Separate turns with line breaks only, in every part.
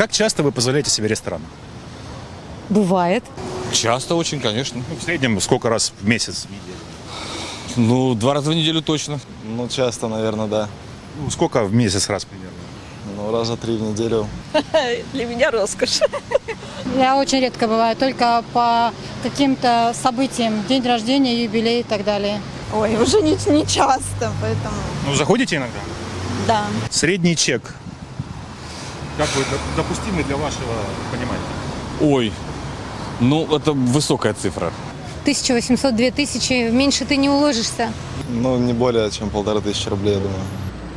Как часто вы позволяете себе ресторан?
Бывает.
Часто очень, конечно.
Ну, в среднем сколько раз в месяц?
Ну, два раза в неделю точно.
Ну, часто, наверное, да.
Ну, сколько в месяц раз примерно?
Ну, раза три в неделю.
Для меня роскошь.
Я очень редко бываю, только по каким-то событиям, день рождения, юбилей и так далее.
Ой, уже не, не часто, поэтому
Ну, заходите иногда?
да.
Средний чек. Как вы допустимый для вашего понимания?
Ой, ну это высокая цифра.
1800-2000, меньше ты не уложишься.
Ну, не более чем полторы тысячи рублей, я думаю.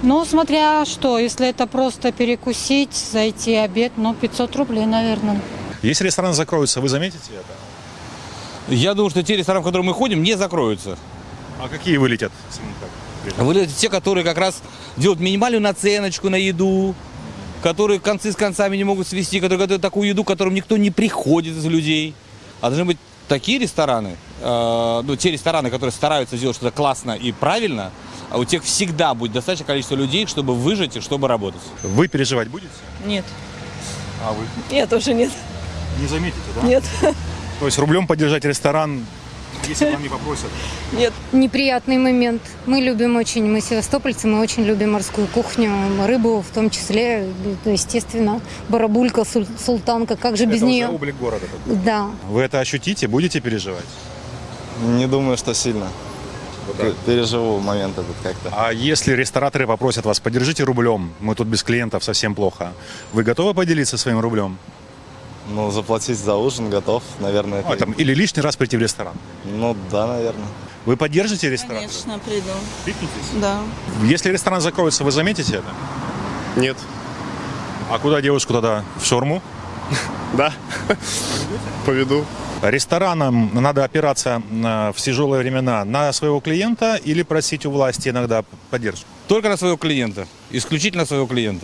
Ну, смотря что, если это просто перекусить, зайти обед, ну, 500 рублей, наверное.
Если ресторан закроется, вы заметите это?
Я думаю, что те рестораны, в которые мы ходим, не закроются.
А какие вылетят?
Вылетят те, которые как раз делают минимальную наценочку на еду, которые концы с концами не могут свести, которые готовят такую еду, к которым никто не приходит из людей. А должны быть такие рестораны, э, ну, те рестораны, которые стараются сделать что-то классно и правильно, а у тех всегда будет достаточное количество людей, чтобы выжить и чтобы работать.
Вы переживать будете?
Нет.
А вы?
Я тоже нет.
Не заметите, да?
Нет.
То есть рублем поддержать ресторан, если вам не попросят?
Нет.
Неприятный момент. Мы любим очень, мы севастопольцы, мы очень любим морскую кухню, рыбу в том числе, естественно, барабулька, султанка, как же без
это
нее?
уже облик города.
Да.
Вы это ощутите, будете переживать?
Не думаю, что сильно. Пе- Переживу момент этот как-то.
А если рестораторы попросят вас, поддержите рублем, мы тут без клиентов, совсем плохо. Вы готовы поделиться своим рублем?
Ну, заплатить за ужин готов, наверное.
А,
это-
там, или лишний раз прийти в ресторан?
Ну, да, наверное.
Вы поддержите ресторан?
Конечно, приду.
Кликнитесь.
Да.
Если ресторан закроется, вы заметите это?
Нет.
А куда девушку тогда? В шорму?
Да. Поведу.
Ресторанам надо опираться на- в тяжелые времена на своего клиента или просить у власти иногда поддержку?
Только на своего клиента, исключительно своего клиента.